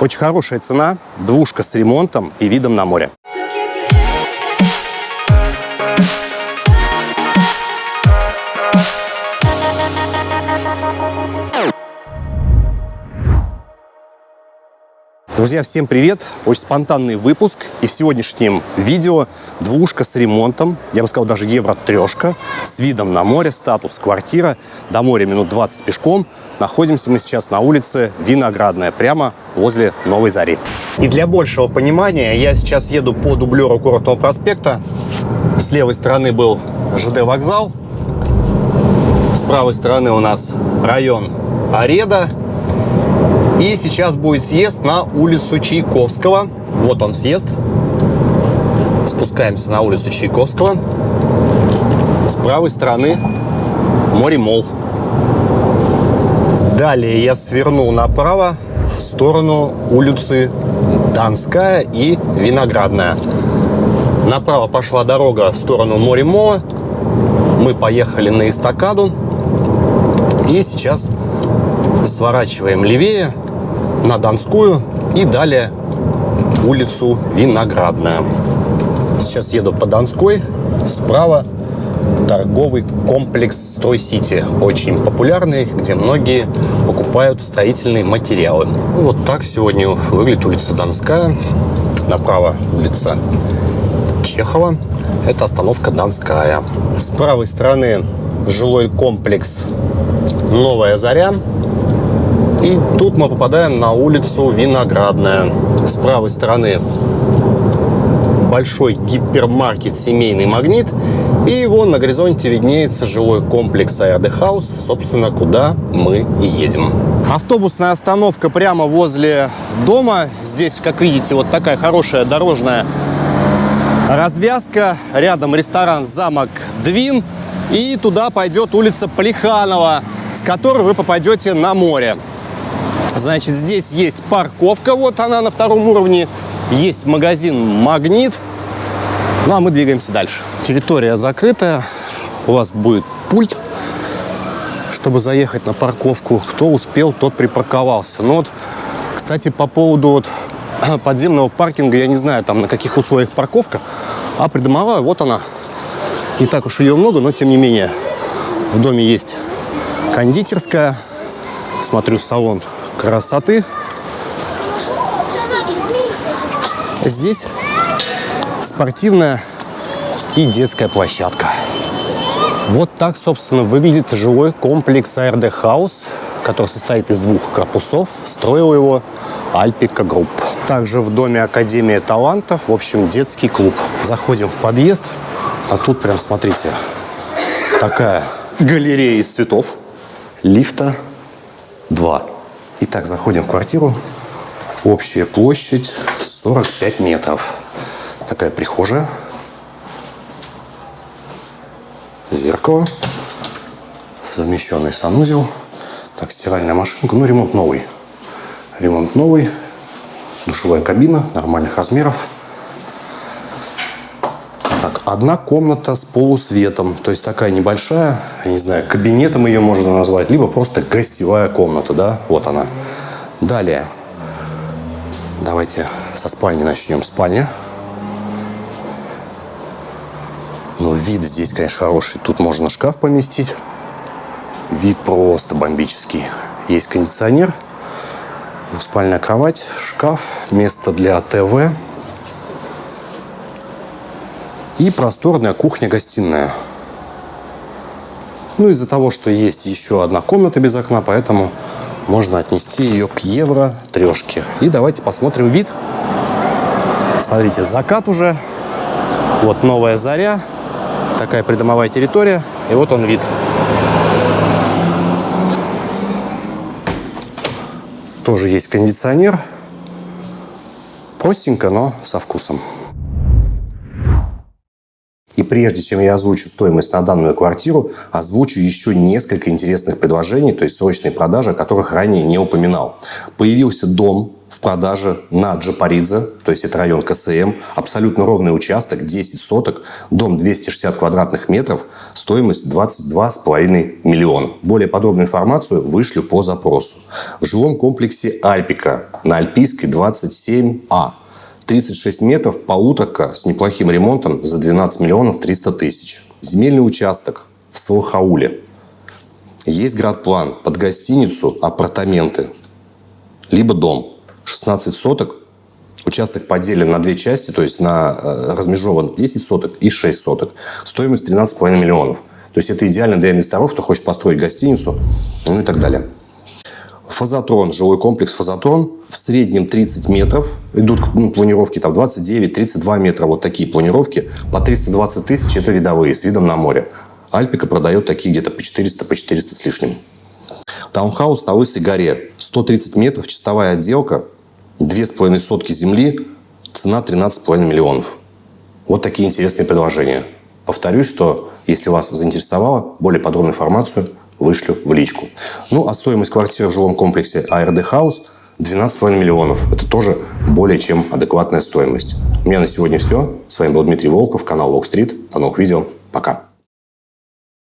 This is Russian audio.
Очень хорошая цена, двушка с ремонтом и видом на море. Друзья, всем привет! Очень спонтанный выпуск. И в сегодняшнем видео двушка с ремонтом, я бы сказал даже евро-трешка, с видом на море, статус квартира, до моря минут 20 пешком. Находимся мы сейчас на улице Виноградная, прямо возле Новой Зари. И для большего понимания я сейчас еду по дублеру Курортного проспекта. С левой стороны был ЖД вокзал, с правой стороны у нас район Ареда, и сейчас будет съезд на улицу Чайковского. Вот он съезд. Спускаемся на улицу Чайковского. С правой стороны море Мол. Далее я свернул направо в сторону улицы Донская и Виноградная. Направо пошла дорога в сторону море Мола. Мы поехали на эстакаду. И сейчас сворачиваем левее на Донскую и далее улицу Виноградная. Сейчас еду по Донской. Справа торговый комплекс Стройсити. Очень популярный, где многие покупают строительные материалы. Ну, вот так сегодня выглядит улица Донская. Направо улица Чехова. Это остановка Донская. С правой стороны жилой комплекс Новая Заря. И тут мы попадаем на улицу Виноградная. С правой стороны большой гипермаркет «Семейный магнит». И вон на горизонте виднеется жилой комплекс House, собственно, куда мы и едем. Автобусная остановка прямо возле дома. Здесь, как видите, вот такая хорошая дорожная развязка. Рядом ресторан «Замок Двин». И туда пойдет улица Плеханова, с которой вы попадете на море. Значит, здесь есть парковка, вот она на втором уровне. Есть магазин «Магнит». Ну, а мы двигаемся дальше. Территория закрытая. У вас будет пульт, чтобы заехать на парковку. Кто успел, тот припарковался. Ну вот, кстати, по поводу вот подземного паркинга, я не знаю, там на каких условиях парковка, а придомовая, вот она. Не так уж ее много, но тем не менее. В доме есть кондитерская. Смотрю, салон красоты. Здесь спортивная и детская площадка. Вот так, собственно, выглядит жилой комплекс ARD House, который состоит из двух корпусов. Строил его Альпика Групп. Также в доме Академия талантов, в общем, детский клуб. Заходим в подъезд, а тут прям, смотрите, такая галерея из цветов. Лифта 2. Итак, заходим в квартиру. Общая площадь 45 метров. Такая прихожая. Зеркало. Совмещенный санузел. Так, стиральная машинка. Ну, ремонт новый. Ремонт новый. Душевая кабина нормальных размеров. Одна комната с полусветом. То есть такая небольшая, не знаю, кабинетом ее можно назвать, либо просто гостевая комната, да? Вот она. Далее. Давайте со спальни начнем. Спальня. Ну, вид здесь, конечно, хороший. Тут можно шкаф поместить. Вид просто бомбический. Есть кондиционер. Спальная кровать, шкаф, место для ТВ и просторная кухня-гостиная. Ну, из-за того, что есть еще одна комната без окна, поэтому можно отнести ее к евро трешке. И давайте посмотрим вид. Смотрите, закат уже. Вот новая заря. Такая придомовая территория. И вот он вид. Тоже есть кондиционер. Простенько, но со вкусом. И прежде чем я озвучу стоимость на данную квартиру, озвучу еще несколько интересных предложений, то есть срочной продажи, о которых ранее не упоминал. Появился дом в продаже на Джапаридзе, то есть это район КСМ, абсолютно ровный участок, 10 соток, дом 260 квадратных метров, стоимость 22,5 миллиона. Более подробную информацию вышлю по запросу. В жилом комплексе Альпика на Альпийской 27А. 36 метров, полуторка с неплохим ремонтом за 12 миллионов 300 тысяч. Земельный участок в Салахауле. Есть градплан под гостиницу, апартаменты, либо дом. 16 соток. Участок поделен на две части, то есть на э, размежован 10 соток и 6 соток. Стоимость 13,5 миллионов. То есть это идеально для инвесторов, кто хочет построить гостиницу, ну и так далее. Фазотрон, жилой комплекс Фазотрон, в среднем 30 метров. Идут ну, планировки там 29-32 метра, вот такие планировки. По 320 тысяч это видовые, с видом на море. Альпика продает такие где-то по 400, по 400 с лишним. Таунхаус на Лысой горе. 130 метров, чистовая отделка, 2,5 сотки земли, цена 13,5 миллионов. Вот такие интересные предложения. Повторюсь, что если вас заинтересовало, более подробную информацию вышлю в личку. Ну, а стоимость квартиры в жилом комплексе ARD House 12,5 миллионов. Это тоже более чем адекватная стоимость. У меня на сегодня все. С вами был Дмитрий Волков, канал Walk Street. До новых видео. Пока.